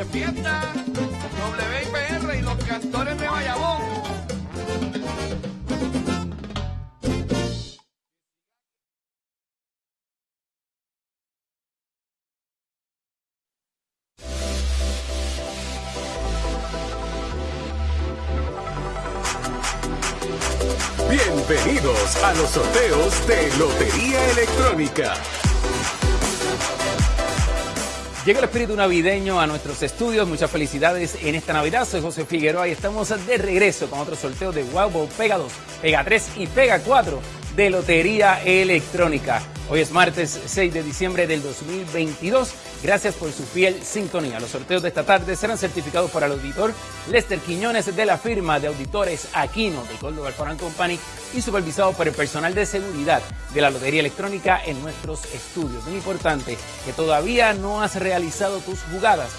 de fiesta, WIPR y los cantores de Bayamón. Bienvenidos a los sorteos de Lotería Electrónica. Llega el espíritu navideño a nuestros estudios. Muchas felicidades en esta Navidad. Soy José Figueroa y estamos de regreso con otro sorteo de Wow Pega 2, Pega 3 y Pega 4 de Lotería Electrónica. Hoy es martes 6 de diciembre del 2022. Gracias por su fiel sintonía. Los sorteos de esta tarde serán certificados por el auditor Lester Quiñones de la firma de auditores Aquino de Gold Alfarán Company y supervisados por el personal de seguridad de la Lotería Electrónica en nuestros estudios. Muy importante que todavía no has realizado tus jugadas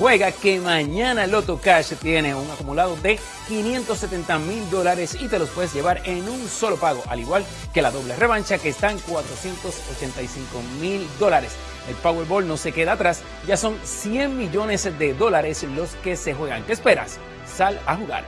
Juega que mañana Loto Cash tiene un acumulado de 570 mil dólares y te los puedes llevar en un solo pago, al igual que la doble revancha que está en 485 mil dólares. El Powerball no se queda atrás, ya son 100 millones de dólares los que se juegan. ¿Qué esperas? Sal a jugar.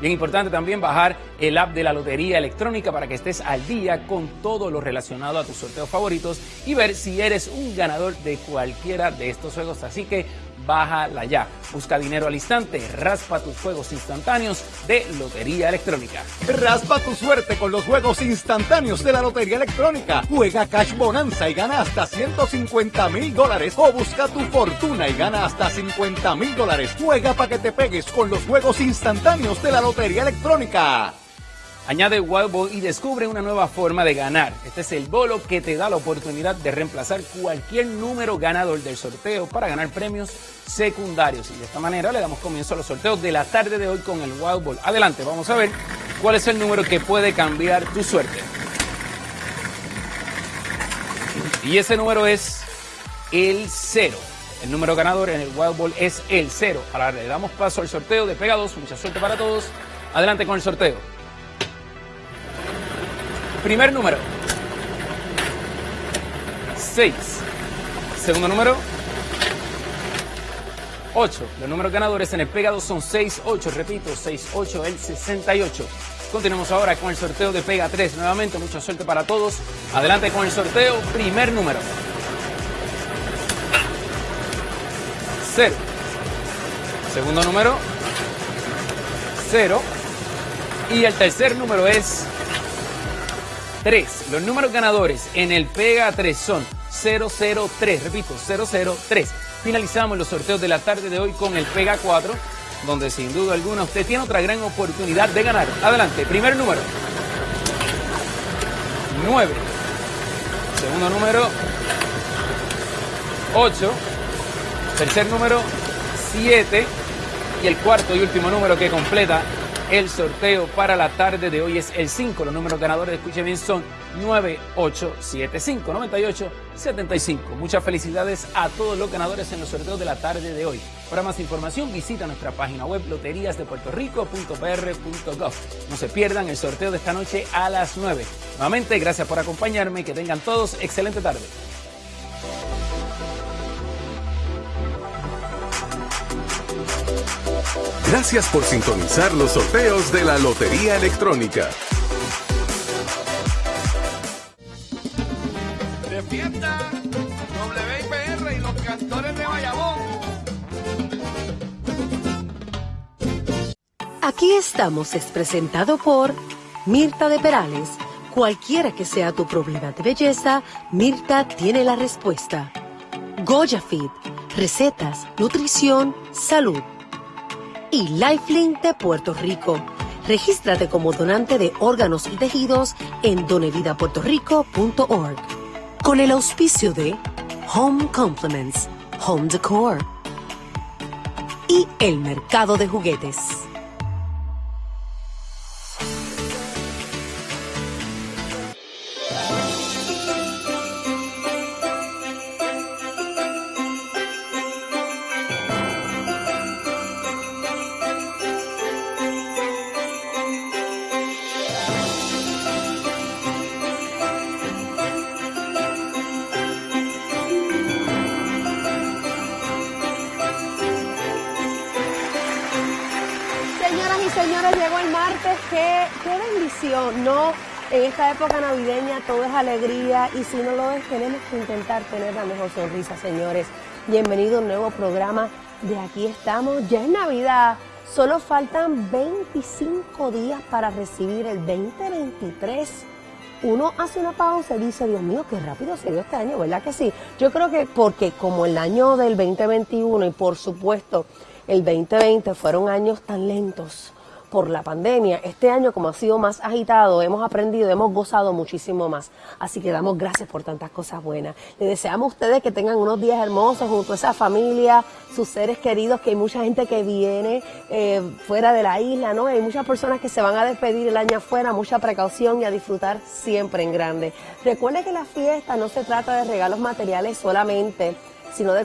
Bien importante también bajar el app de la Lotería Electrónica para que estés al día con todo lo relacionado a tus sorteos favoritos y ver si eres un ganador de cualquiera de estos juegos. Así que bájala ya. Busca dinero al instante, raspa tus juegos instantáneos de Lotería Electrónica. Raspa tu suerte con los juegos instantáneos de la Lotería Electrónica. Juega Cash Bonanza y gana hasta 150 mil dólares o busca tu fortuna y gana hasta 50 mil dólares. Juega para que te pegues con los juegos instantáneos de la Lotería Electrónica. Añade Wild Ball y descubre una nueva forma de ganar. Este es el bolo que te da la oportunidad de reemplazar cualquier número ganador del sorteo para ganar premios secundarios. Y de esta manera le damos comienzo a los sorteos de la tarde de hoy con el Wild Ball. Adelante, vamos a ver cuál es el número que puede cambiar tu suerte. Y ese número es el 0. El número ganador en el Wild Ball es el 0. Ahora le damos paso al sorteo de pegados. Mucha suerte para todos. Adelante con el sorteo. Primer número. 6. Segundo número. 8. Los números ganadores en el pegado son 6, 8. Repito, 6, 8, el 68. Continuamos ahora con el sorteo de Pega 3. Nuevamente, mucha suerte para todos. Adelante con el sorteo. Primer número. 0. Segundo número. 0. Y el tercer número es 3. Los números ganadores en el Pega 3 son 003, repito, 003. Finalizamos los sorteos de la tarde de hoy con el Pega 4, donde sin duda alguna usted tiene otra gran oportunidad de ganar. Adelante, primer número. 9. Segundo número. 8. Tercer número. 7. Y el cuarto y último número que completa el sorteo para la tarde de hoy es el 5. Los números ganadores, escuchen bien, son 9875, 9875. Muchas felicidades a todos los ganadores en los sorteos de la tarde de hoy. Para más información, visita nuestra página web loteríasdepuertorico.pr.gov. No se pierdan el sorteo de esta noche a las 9. Nuevamente, gracias por acompañarme. Que tengan todos excelente tarde. Gracias por sintonizar los sorteos de la Lotería Electrónica. De fiesta, WIPR y los cantores de Bayamón. Aquí estamos es presentado por Mirta de Perales. Cualquiera que sea tu problema de belleza, Mirta tiene la respuesta. Goya Fit, recetas, nutrición, salud y Lifelink de Puerto Rico. Regístrate como donante de órganos y tejidos en donevidapuertorico.org. Con el auspicio de Home Complements, Home Decor y el mercado de juguetes. Y señores, llegó el martes. Qué, qué bendición, ¿no? En esta época navideña todo es alegría y si no lo es, tenemos que intentar tener la mejor sonrisa, señores. Bienvenido a un nuevo programa de Aquí estamos. Ya es Navidad. Solo faltan 25 días para recibir el 2023 uno hace una pausa y dice, Dios mío, qué rápido se dio este año, ¿verdad que sí? Yo creo que porque como el año del 2021 y por supuesto el 2020 fueron años tan lentos, por la pandemia, este año como ha sido más agitado, hemos aprendido, hemos gozado muchísimo más. Así que damos gracias por tantas cosas buenas. Les deseamos a ustedes que tengan unos días hermosos junto a esa familia, sus seres queridos, que hay mucha gente que viene eh, fuera de la isla, ¿no? Hay muchas personas que se van a despedir el año afuera, mucha precaución y a disfrutar siempre en grande. Recuerde que la fiesta no se trata de regalos materiales solamente, sino de